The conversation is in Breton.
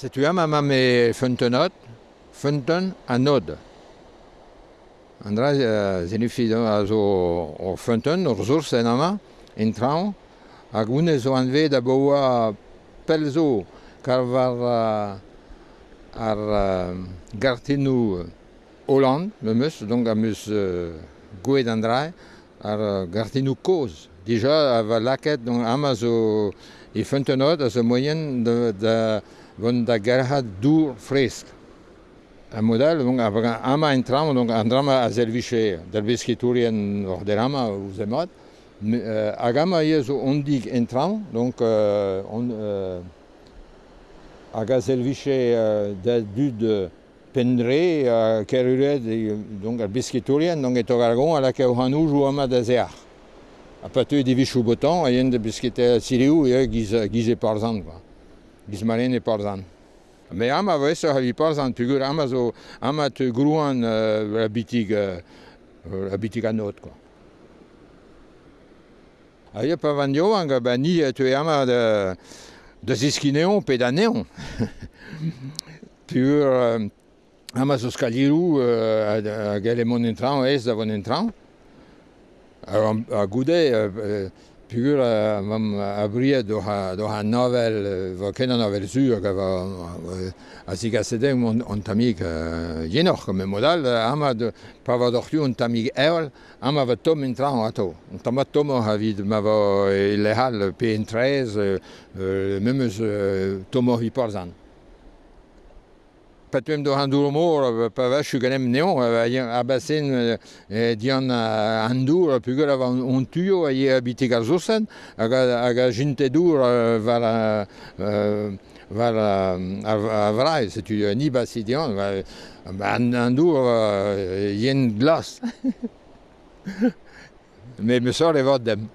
Setu am am me fentenot, fenten a nod. Andra uh, zenifi a zo o fenten, ur resurs en ama, en traon, hag une zo anve da boa pel zo, kar var uh, ar uh, gartenou Hollande, me meus, donc a meus uh, goet andrae, ar gartenou koz. Dija a va laket, donc ama zo e fentenot a zo moyen de, de wenn der Gerhard du frisst. Ein Modell, aber einmal ein Traum und ein Traum a service der Biskuiturien auch der Rama vous aimez. Agama Jesu ondig en traum, donc euh, on, euh, aga service euh, de, du de penre euh, euh kerure de, donc Biskuiturien donc et Ogargon à la Keohanu jouama de Zéar. À partir des Vichoubotan, il y a une biscuiterie à Siriou et guisé par exemple. Quoi. bizmarene parzan. Me ama vese havi parzan pigur ama zo ama te gruan uh, bitig uh, bitig anot ko. A ye pa van yo anga ba ni te ama de de ziskineon pe daneon. Pur uh, ama zo skaliru uh, a, a galemon entran ez da von entran. A, a goude uh, pur mam abria do ha do ha novel va ken novel sur ga va a sig a sedem on on tamig jenoch me modal ama de pa va doch un tamig eol ama va tom in tran ato. Un tama tom ha vid ma va le hal p13 memes tomo hi parzan patuem do handour mor pa va chu ganem neon a basen dian handour pugel av on tuyo a ye habite garzosen aga aga jinte dour va la va a vra se tu ni basidian va an handour yen glas. Me me sort evadem